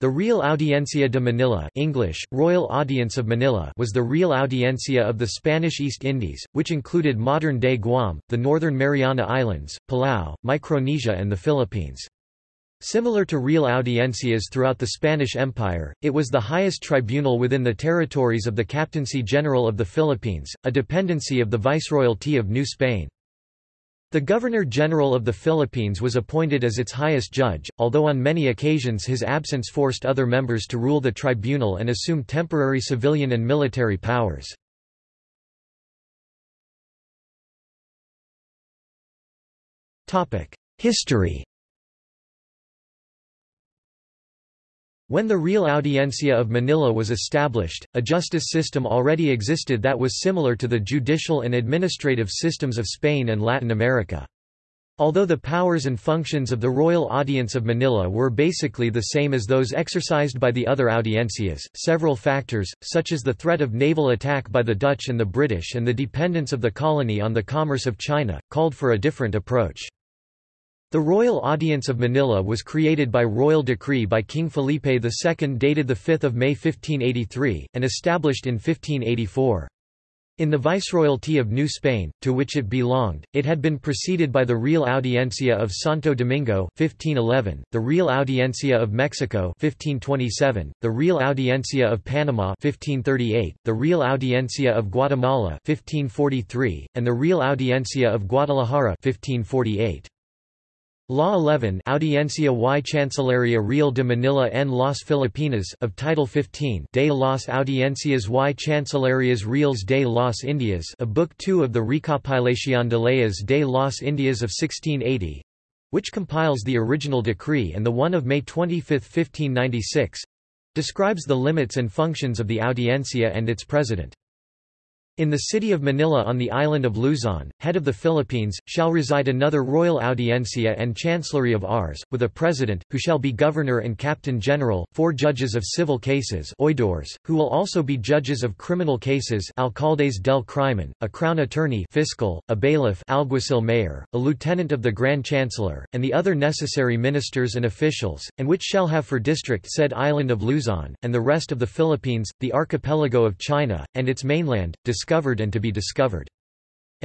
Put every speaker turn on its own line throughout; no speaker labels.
The Real Audiencia de Manila English, Royal Audience of Manila was the Real Audiencia of the Spanish East Indies, which included modern-day Guam, the Northern Mariana Islands, Palau, Micronesia and the Philippines. Similar to real audiencias throughout the Spanish Empire, it was the highest tribunal within the territories of the Captaincy General of the Philippines, a dependency of the Viceroyalty of New Spain. The Governor-General of the Philippines was appointed as its highest judge, although on many occasions his absence forced other members to rule the tribunal and assume temporary civilian and military powers. History When the Real Audiencia of Manila was established, a justice system already existed that was similar to the judicial and administrative systems of Spain and Latin America. Although the powers and functions of the Royal Audience of Manila were basically the same as those exercised by the other audiencias, several factors, such as the threat of naval attack by the Dutch and the British and the dependence of the colony on the commerce of China, called for a different approach. The Royal Audience of Manila was created by royal decree by King Felipe II dated 5 May 1583, and established in 1584. In the Viceroyalty of New Spain, to which it belonged, it had been preceded by the Real Audiencia of Santo Domingo 1511, the Real Audiencia of Mexico 1527, the Real Audiencia of Panama 1538, the Real Audiencia of Guatemala 1543, and the Real Audiencia of Guadalajara 1548. Law 11 Audiencia y Chancillería Real de Manila en las Filipinas of Title 15 de las Audiencias y Chancillerías Reales de las Indias of Book 2 of the Recopilación de Leyes de las Indias of 1680 which compiles the original decree and the one of May 25, 1596 describes the limits and functions of the Audiencia and its president. In the city of Manila on the island of Luzon, head of the Philippines, shall reside another royal audiencia and chancellery of Rs, with a president, who shall be governor and captain general, four judges of civil cases oidores, who will also be judges of criminal cases alcaldes del crimen, a crown attorney fiscal, a bailiff alguacil mayor, a lieutenant of the grand chancellor, and the other necessary ministers and officials, and which shall have for district said island of Luzon, and the rest of the Philippines, the archipelago of China, and its mainland, discovered and to be discovered.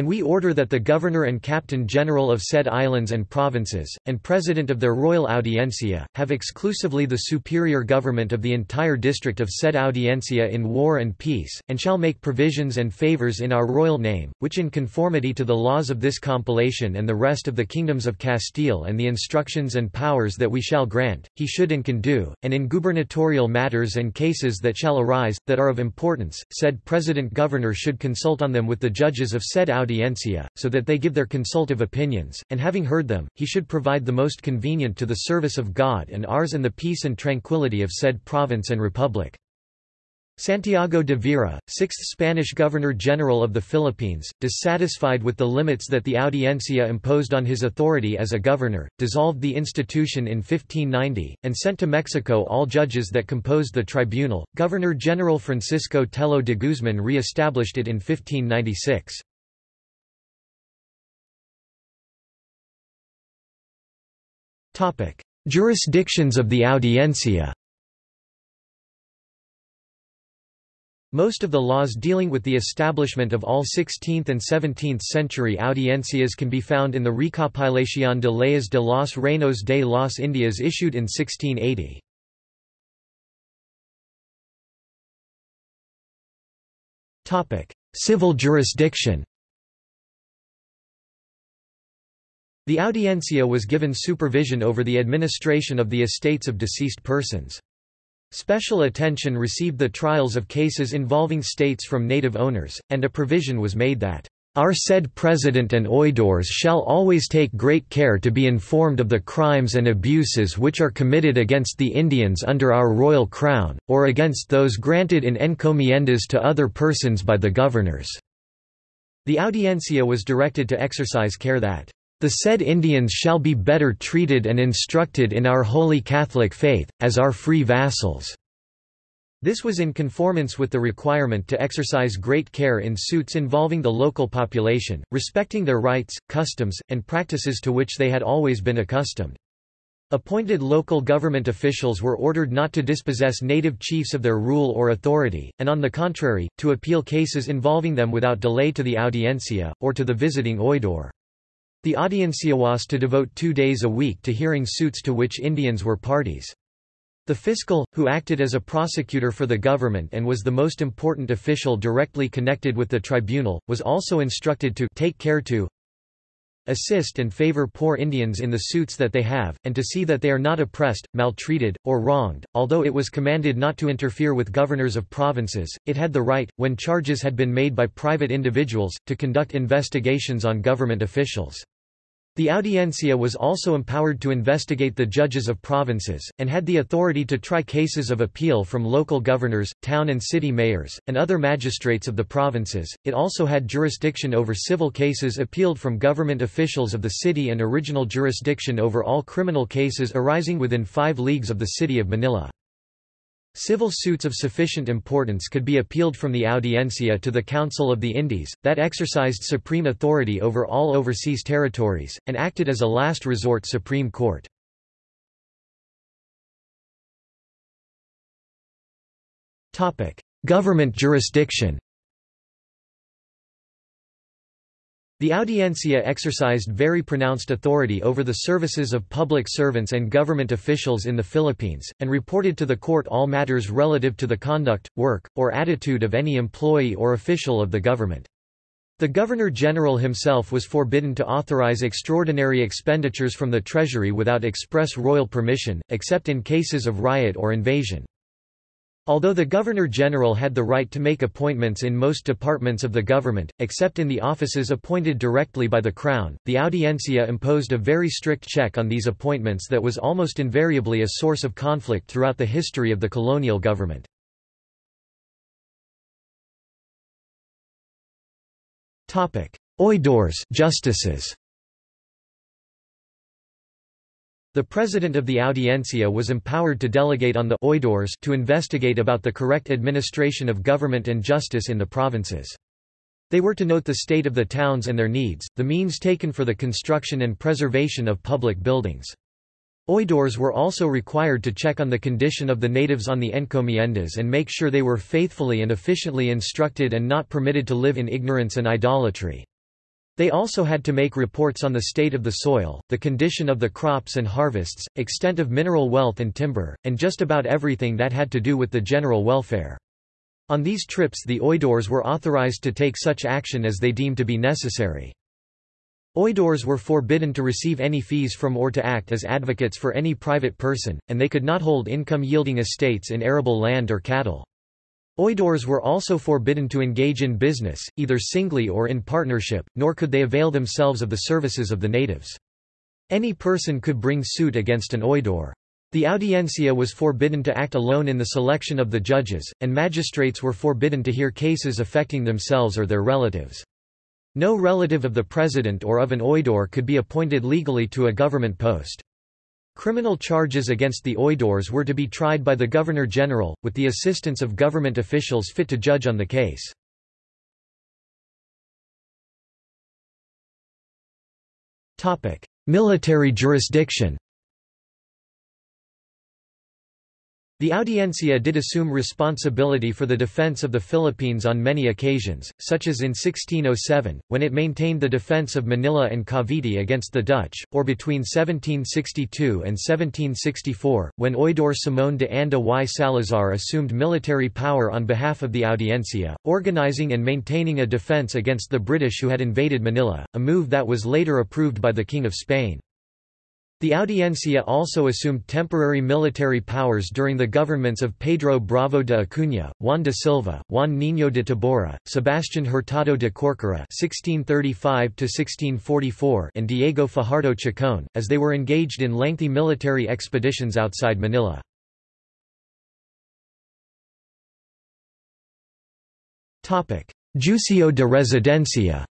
And we order that the Governor and Captain General of said islands and provinces, and President of their Royal Audiencia, have exclusively the superior government of the entire district of said Audiencia in war and peace, and shall make provisions and favours in our royal name, which in conformity to the laws of this compilation and the rest of the kingdoms of Castile and the instructions and powers that we shall grant, he should and can do, and in gubernatorial matters and cases that shall arise, that are of importance, said President-Governor should consult on them with the judges of said audiencia, so that they give their consultive opinions, and having heard them, he should provide the most convenient to the service of God and ours and the peace and tranquility of said province and republic. Santiago de Vera, sixth Spanish Governor-General of the Philippines, dissatisfied with the limits that the Audiencia imposed on his authority as a governor, dissolved the institution in 1590, and sent to Mexico all judges that composed the tribunal. Governor-General Francisco Tello de Guzman re-established it in 1596. Jurisdictions of the Audiencia. Most of the laws dealing with the establishment of all 16th and 17th century audiencias can be found in the Recopilación de Leyes de los Reinos de las Indias issued in 1680. Civil jurisdiction The Audiencia was given supervision over the administration of the estates of deceased persons. Special attention received the trials of cases involving states from native owners, and a provision was made that our said President and oidores shall always take great care to be informed of the crimes and abuses which are committed against the Indians under our royal crown, or against those granted in encomiendas to other persons by the governors." The Audiencia was directed to exercise care that the said Indians shall be better treated and instructed in our holy Catholic faith, as our free vassals." This was in conformance with the requirement to exercise great care in suits involving the local population, respecting their rights, customs, and practices to which they had always been accustomed. Appointed local government officials were ordered not to dispossess native chiefs of their rule or authority, and on the contrary, to appeal cases involving them without delay to the audiencia, or to the visiting oidor. The audiencia was to devote two days a week to hearing suits to which Indians were parties. The fiscal, who acted as a prosecutor for the government and was the most important official directly connected with the tribunal, was also instructed to take care to assist and favor poor Indians in the suits that they have, and to see that they are not oppressed, maltreated, or wronged. Although it was commanded not to interfere with governors of provinces, it had the right, when charges had been made by private individuals, to conduct investigations on government officials. The audiencia was also empowered to investigate the judges of provinces, and had the authority to try cases of appeal from local governors, town and city mayors, and other magistrates of the provinces. It also had jurisdiction over civil cases appealed from government officials of the city and original jurisdiction over all criminal cases arising within five leagues of the city of Manila. Civil suits of sufficient importance could be appealed from the Audiencia to the Council of the Indies, that exercised supreme authority over all overseas territories, and acted as a last resort Supreme Court. Government jurisdiction The Audiencia exercised very pronounced authority over the services of public servants and government officials in the Philippines, and reported to the court all matters relative to the conduct, work, or attitude of any employee or official of the government. The Governor-General himself was forbidden to authorize extraordinary expenditures from the Treasury without express royal permission, except in cases of riot or invasion. Although the Governor-General had the right to make appointments in most departments of the government, except in the offices appointed directly by the Crown, the Audiencia imposed a very strict check on these appointments that was almost invariably a source of conflict throughout the history of the colonial government. Oidores justices The president of the Audiencia was empowered to delegate on the oidores to investigate about the correct administration of government and justice in the provinces. They were to note the state of the towns and their needs, the means taken for the construction and preservation of public buildings. Oidores were also required to check on the condition of the natives on the encomiendas and make sure they were faithfully and efficiently instructed and not permitted to live in ignorance and idolatry. They also had to make reports on the state of the soil, the condition of the crops and harvests, extent of mineral wealth and timber, and just about everything that had to do with the general welfare. On these trips the oidores were authorized to take such action as they deemed to be necessary. Oidores were forbidden to receive any fees from or to act as advocates for any private person, and they could not hold income-yielding estates in arable land or cattle. Oidores were also forbidden to engage in business, either singly or in partnership, nor could they avail themselves of the services of the natives. Any person could bring suit against an oidor. The audiencia was forbidden to act alone in the selection of the judges, and magistrates were forbidden to hear cases affecting themselves or their relatives. No relative of the president or of an oidor could be appointed legally to a government post. Criminal charges against the oidores were to be tried by the Governor-General, with the assistance of government officials fit to judge on the case. Military jurisdiction The Audiencia did assume responsibility for the defense of the Philippines on many occasions, such as in 1607, when it maintained the defense of Manila and Cavite against the Dutch, or between 1762 and 1764, when Oidor Simón de Anda y Salazar assumed military power on behalf of the Audiencia, organizing and maintaining a defense against the British who had invaded Manila, a move that was later approved by the King of Spain. The Audiencia also assumed temporary military powers during the governments of Pedro Bravo de Acuña, Juan de Silva, Juan Niño de Tabora, Sebastián Hurtado de Corcuera (1635–1644), and Diego Fajardo Chacon, as they were engaged in lengthy military expeditions outside Manila. Topic: Juicio de Residencia.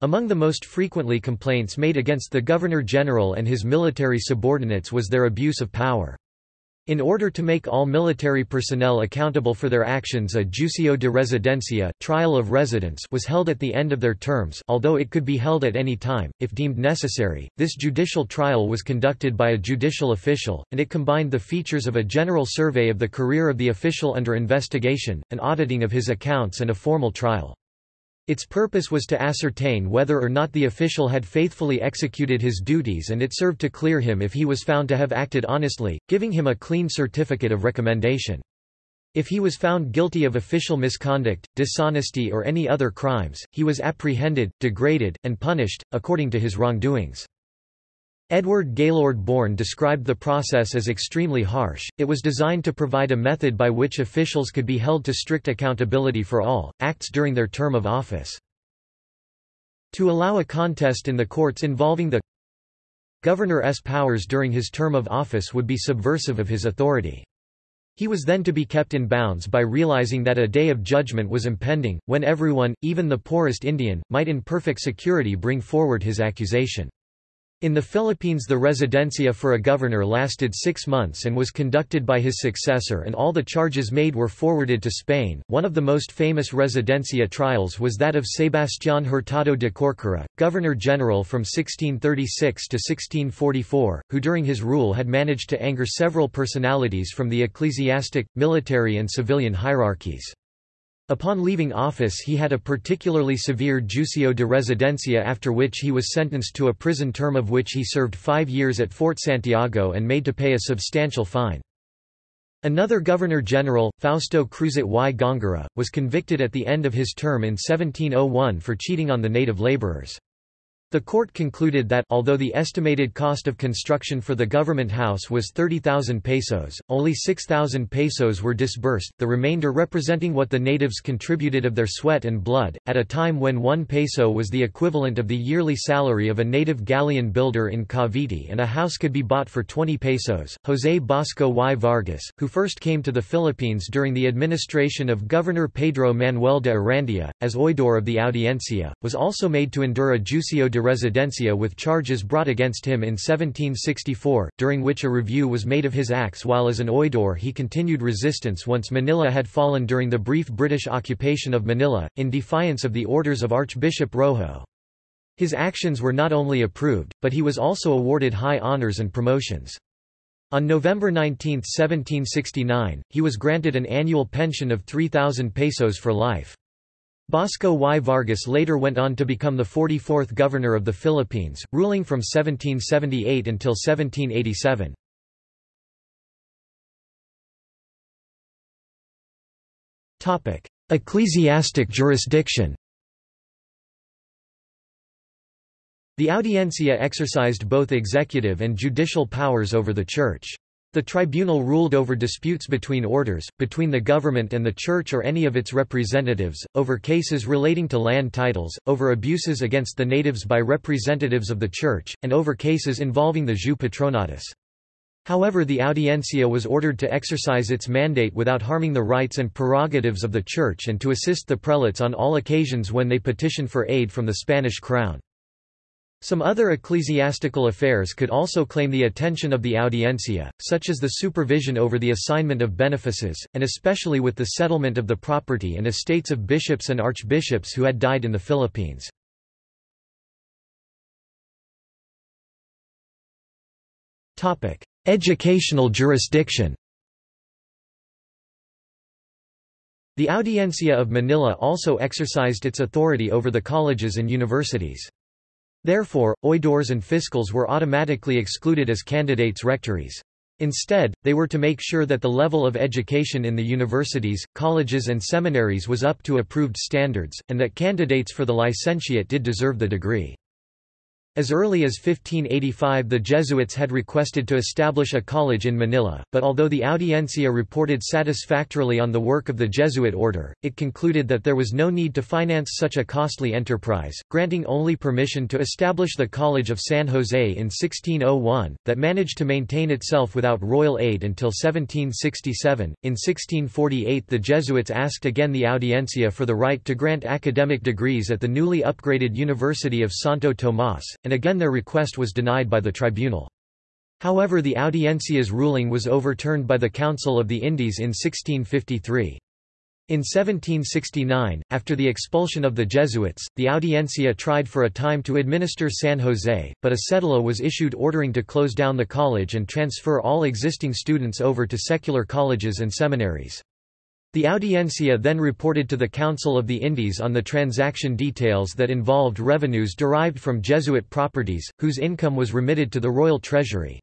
Among the most frequently complaints made against the Governor-General and his military subordinates was their abuse of power. In order to make all military personnel accountable for their actions a juicio de residencia trial of residence was held at the end of their terms although it could be held at any time, if deemed necessary. This judicial trial was conducted by a judicial official, and it combined the features of a general survey of the career of the official under investigation, an auditing of his accounts and a formal trial. Its purpose was to ascertain whether or not the official had faithfully executed his duties and it served to clear him if he was found to have acted honestly, giving him a clean certificate of recommendation. If he was found guilty of official misconduct, dishonesty or any other crimes, he was apprehended, degraded, and punished, according to his wrongdoings. Edward Gaylord Bourne described the process as extremely harsh. It was designed to provide a method by which officials could be held to strict accountability for all acts during their term of office. To allow a contest in the courts involving the governor's powers during his term of office would be subversive of his authority. He was then to be kept in bounds by realizing that a day of judgment was impending, when everyone, even the poorest Indian, might in perfect security bring forward his accusation. In the Philippines the residencia for a governor lasted six months and was conducted by his successor and all the charges made were forwarded to Spain. One of the most famous residencia trials was that of Sebastián Hurtado de Corcuera, governor-general from 1636 to 1644, who during his rule had managed to anger several personalities from the ecclesiastic, military and civilian hierarchies. Upon leaving office he had a particularly severe juicio de residencia after which he was sentenced to a prison term of which he served five years at Fort Santiago and made to pay a substantial fine. Another Governor-General, Fausto Cruzat y Góngora, was convicted at the end of his term in 1701 for cheating on the native laborers. The court concluded that although the estimated cost of construction for the government house was 30,000 pesos, only 6,000 pesos were disbursed, the remainder representing what the natives contributed of their sweat and blood, at a time when 1 peso was the equivalent of the yearly salary of a native galleon builder in Cavite and a house could be bought for 20 pesos. José Basco y Vargas, who first came to the Philippines during the administration of Governor Pedro Manuel de Arandia, as oidor of the Audiencia, was also made to endure a juicio de residencia with charges brought against him in 1764, during which a review was made of his acts while as an oidor he continued resistance once Manila had fallen during the brief British occupation of Manila, in defiance of the orders of Archbishop Rojo. His actions were not only approved, but he was also awarded high honours and promotions. On November 19, 1769, he was granted an annual pension of 3,000 pesos for life. Basco y Vargas later went on to become the 44th governor of the Philippines, ruling from 1778 until 1787. Ecclesiastic jurisdiction The Audiencia exercised both executive and judicial powers over the Church. The tribunal ruled over disputes between orders, between the government and the church or any of its representatives, over cases relating to land titles, over abuses against the natives by representatives of the church, and over cases involving the jus patronatus. However the Audiencia was ordered to exercise its mandate without harming the rights and prerogatives of the church and to assist the prelates on all occasions when they petitioned for aid from the Spanish crown. Some other ecclesiastical affairs could also claim the attention of the audiencia, such as the supervision over the assignment of benefices, and especially with the settlement of the property and estates of bishops and archbishops who had died in the Philippines. Educational jurisdiction The Audiencia of Manila also exercised its authority over the colleges and universities. Therefore, oidors and fiscals were automatically excluded as candidates rectories. Instead, they were to make sure that the level of education in the universities, colleges and seminaries was up to approved standards, and that candidates for the licentiate did deserve the degree. As early as 1585 the Jesuits had requested to establish a college in Manila, but although the Audiencia reported satisfactorily on the work of the Jesuit order, it concluded that there was no need to finance such a costly enterprise, granting only permission to establish the College of San Jose in 1601, that managed to maintain itself without royal aid until 1767. In 1648 the Jesuits asked again the Audiencia for the right to grant academic degrees at the newly upgraded University of Santo Tomas, and again their request was denied by the tribunal. However the Audiencia's ruling was overturned by the Council of the Indies in 1653. In 1769, after the expulsion of the Jesuits, the Audiencia tried for a time to administer San Jose, but a cedula was issued ordering to close down the college and transfer all existing students over to secular colleges and seminaries. The Audiencia then reported to the Council of the Indies on the transaction details that involved revenues derived from Jesuit properties, whose income was remitted to the royal treasury.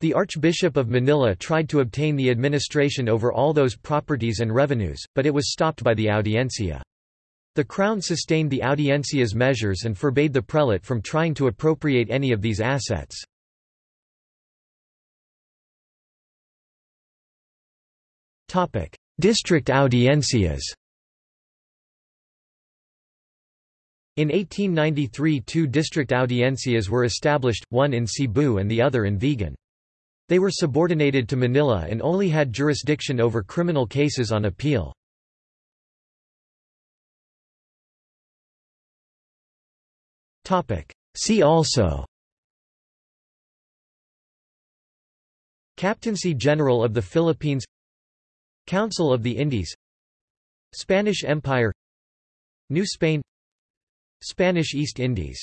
The Archbishop of Manila tried to obtain the administration over all those properties and revenues, but it was stopped by the Audiencia. The Crown sustained the Audiencia's measures and forbade the prelate from trying to appropriate any of these assets. District audiencias In 1893 two district audiencias were established, one in Cebu and the other in Vigan. They were subordinated to Manila and only had jurisdiction over criminal cases on appeal. See also Captaincy General of the Philippines Council of the Indies. Spanish Empire. New Spain. Spanish East Indies